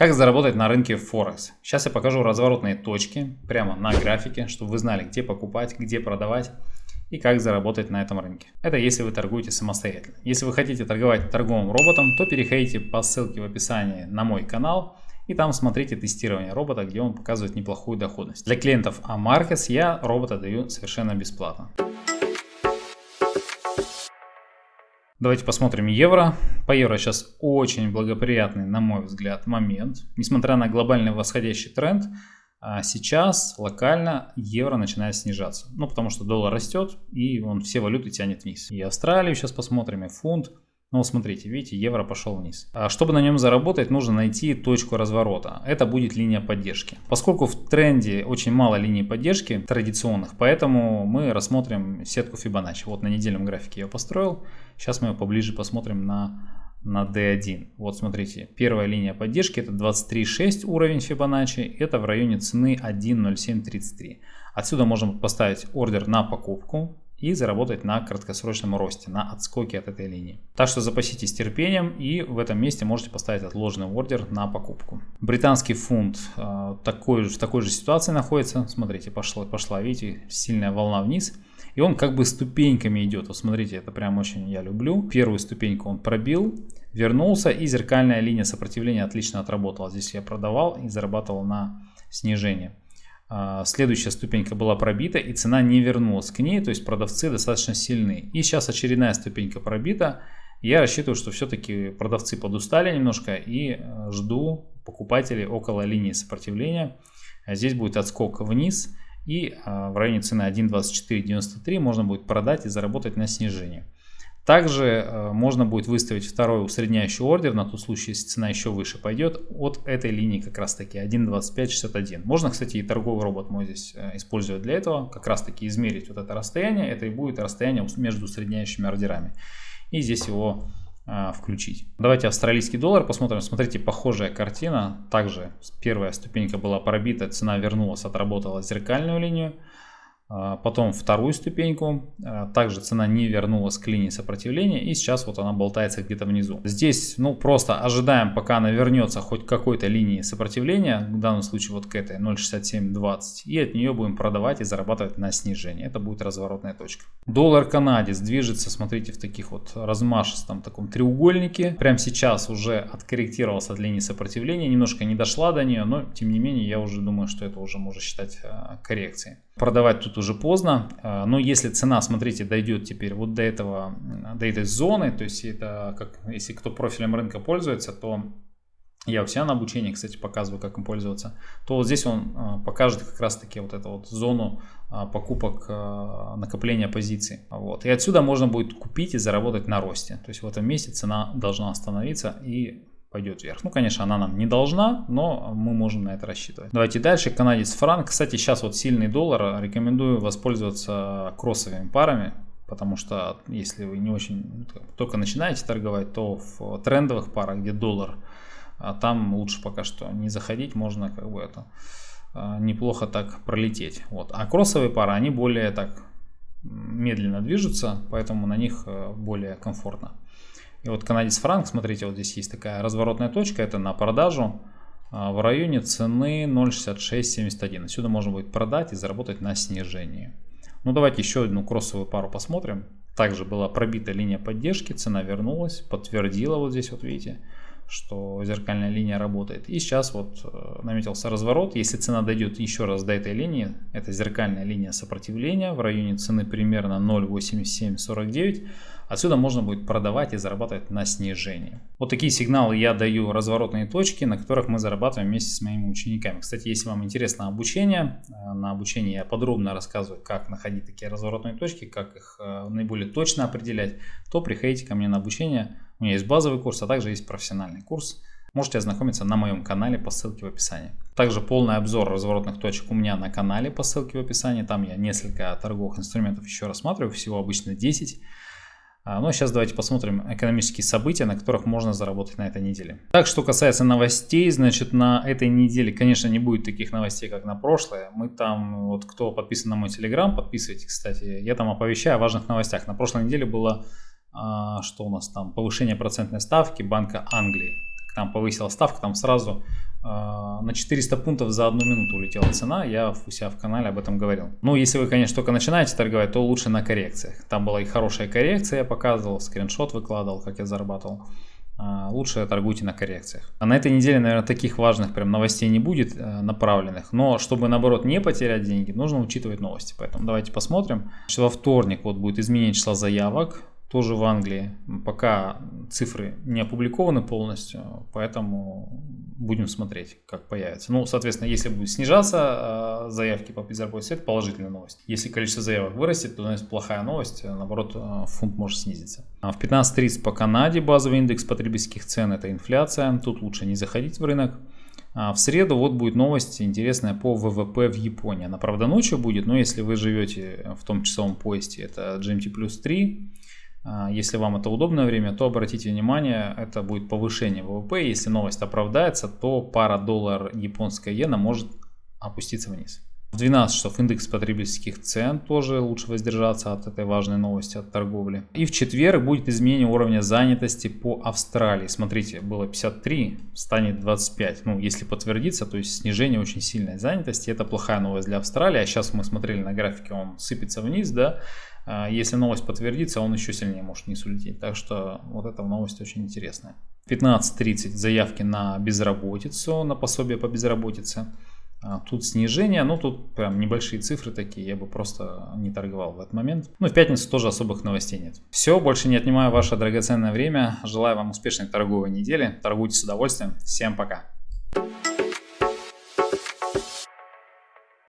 Как заработать на рынке Форекс? Сейчас я покажу разворотные точки прямо на графике, чтобы вы знали, где покупать, где продавать и как заработать на этом рынке. Это если вы торгуете самостоятельно. Если вы хотите торговать торговым роботом, то переходите по ссылке в описании на мой канал и там смотрите тестирование робота, где он показывает неплохую доходность. Для клиентов Amarkets я робота даю совершенно бесплатно. Давайте посмотрим евро. По евро сейчас очень благоприятный, на мой взгляд, момент. Несмотря на глобальный восходящий тренд, а сейчас локально евро начинает снижаться. Ну, потому что доллар растет, и он все валюты тянет вниз. И Австралию сейчас посмотрим, и фунт. Ну, смотрите, видите, евро пошел вниз. А чтобы на нем заработать, нужно найти точку разворота. Это будет линия поддержки. Поскольку в тренде очень мало линий поддержки традиционных, поэтому мы рассмотрим сетку Fibonacci. Вот на недельном графике я построил. Сейчас мы ее поближе посмотрим на, на D1. Вот смотрите, первая линия поддержки это 23.6 уровень Fibonacci. Это в районе цены 1.0733. Отсюда можем поставить ордер на покупку и заработать на краткосрочном росте, на отскоке от этой линии. Так что запаситесь терпением и в этом месте можете поставить отложенный ордер на покупку. Британский фунт э, такой, в такой же ситуации находится. Смотрите, пошла, пошла, видите, сильная волна вниз. И он как бы ступеньками идет. Вот смотрите, это прям очень я люблю. Первую ступеньку он пробил, вернулся и зеркальная линия сопротивления отлично отработала. Здесь я продавал и зарабатывал на снижение. А, следующая ступенька была пробита и цена не вернулась к ней, то есть продавцы достаточно сильны. И сейчас очередная ступенька пробита. Я рассчитываю, что все-таки продавцы подустали немножко и э, жду покупателей около линии сопротивления. Здесь будет отскок вниз и а, в районе цены 1.2493 можно будет продать и заработать на снижение. Также э, можно будет выставить второй усредняющий ордер на тот случай, если цена еще выше пойдет от этой линии как раз таки 1.2561. Можно, кстати, и торговый робот мой здесь э, использовать для этого, как раз таки измерить вот это расстояние. Это и будет расстояние между усредняющими ордерами. И здесь его э, включить. Давайте австралийский доллар посмотрим. Смотрите, похожая картина. Также первая ступенька была пробита, цена вернулась, отработала зеркальную линию. А, потом вторую ступеньку, а, также цена не вернулась к линии сопротивления и сейчас вот она болтается где-то внизу. Здесь ну просто ожидаем пока она вернется хоть к какой-то линии сопротивления, в данном случае вот к этой 0.6720 и от нее будем продавать и зарабатывать на снижение. Это будет разворотная точка. Доллар канадец движется, смотрите, в таких вот размашистом таком треугольнике. Прямо сейчас уже откорректировался от линии сопротивления, немножко не дошла до нее, но тем не менее я уже думаю, что это уже можно считать а, коррекцией. Продавать тут уже поздно, а, но если цена, смотрите, дойдет теперь вот до этого, до этой зоны, то есть это как, если кто профилем рынка пользуется, то я у себя на обучении, кстати, показываю, как им пользоваться, то вот здесь он а, покажет как раз таки вот эту вот зону а, покупок накопления позиций. Вот. И отсюда можно будет купить и заработать на росте. То есть в этом месте цена должна остановиться и пойдет вверх. Ну, конечно, она нам не должна, но мы можем на это рассчитывать. Давайте дальше. Канадец франк. Кстати, сейчас вот сильный доллар. Рекомендую воспользоваться кроссовыми парами. Потому что если вы не очень только начинаете торговать, то в трендовых парах, где доллар, а там лучше пока что не заходить. Можно как бы это а, неплохо так пролететь. Вот. А кроссовые пары, они более так медленно движутся, поэтому на них э, более комфортно. И вот канадец франк, смотрите, вот здесь есть такая разворотная точка, это на продажу а, в районе цены 0.6671. Отсюда можно будет продать и заработать на снижении. Ну давайте еще одну кроссовую пару посмотрим. Также была пробита линия поддержки, цена вернулась, подтвердила вот здесь вот видите, что зеркальная линия работает. И сейчас вот э, наметился разворот. Если цена дойдет еще раз до этой линии, это зеркальная линия сопротивления в районе цены примерно 0.8749, Отсюда можно будет продавать и зарабатывать на снижении. Вот такие сигналы я даю разворотные точки, на которых мы зарабатываем вместе с моими учениками. Кстати, если вам интересно обучение, э, на обучении я подробно рассказываю, как находить такие разворотные точки, как их э, наиболее точно определять, то приходите ко мне на обучение. У меня есть базовый курс, а также есть профессиональный курс. Можете ознакомиться на моем канале по ссылке в описании. Также полный обзор разворотных точек у меня на канале по ссылке в описании. Там я несколько торговых инструментов еще рассматриваю, всего обычно 10. А, ну а сейчас давайте посмотрим экономические события, на которых можно заработать на этой неделе. Так, что касается новостей, значит на этой неделе, конечно, не будет таких новостей, как на прошлое. Мы там, вот кто подписан на мой телеграм, подписывайтесь, кстати, я там оповещаю о важных новостях. На прошлой неделе было, что у нас там, повышение процентной ставки Банка Англии. Там повысила ставка, там сразу а, на 400 пунктов за одну минуту улетела цена, я у себя в канале об этом говорил. Ну, если вы, конечно, только начинаете торговать, то лучше на коррекциях. Там была и хорошая коррекция, я показывал, скриншот выкладывал, как я зарабатывал. А, лучше торгуйте на коррекциях. А на этой неделе, наверное, таких важных прям новостей не будет э, направленных. Но чтобы, наоборот, не потерять деньги, нужно учитывать новости. Поэтому давайте посмотрим. Во вторник вот будет изменение числа заявок тоже в Англии. Пока цифры не опубликованы полностью, поэтому будем смотреть, как появится. Ну, соответственно, если будет снижаться э, заявки по безработице, это положительная новость. Если количество заявок вырастет, то это плохая новость, наоборот, э, фунт может снизиться. А в 15.30 по Канаде базовый индекс потребительских цен – это инфляция, тут лучше не заходить в рынок. А в среду вот будет новость интересная по ВВП в Японии. Она, правда, ночью будет, но если вы живете в том часовом поезде, это GMT плюс 3, а, если вам это удобное время, то обратите внимание, это будет повышение ВВП. Если новость оправдается, то пара доллар японская иена может опуститься вниз. В 12 часов индекс потребительских цен тоже лучше воздержаться от этой важной новости от торговли. И в четверг будет изменение уровня занятости по Австралии. Смотрите, было 53, станет 25. Ну, если подтвердится, то есть снижение очень сильной занятости. Это плохая новость для Австралии. А сейчас мы смотрели на графике, он сыпется вниз, да. А, если новость подтвердится, он еще сильнее может не улететь. Так что вот эта новость очень интересная. 15.30 заявки на безработицу, на пособие по безработице. А, тут снижение, ну тут прям небольшие цифры такие, я бы просто не торговал в этот момент. Ну в пятницу тоже особых новостей нет. Все, больше не отнимаю ваше драгоценное время. Желаю вам успешной торговой недели. Торгуйте с удовольствием. Всем пока.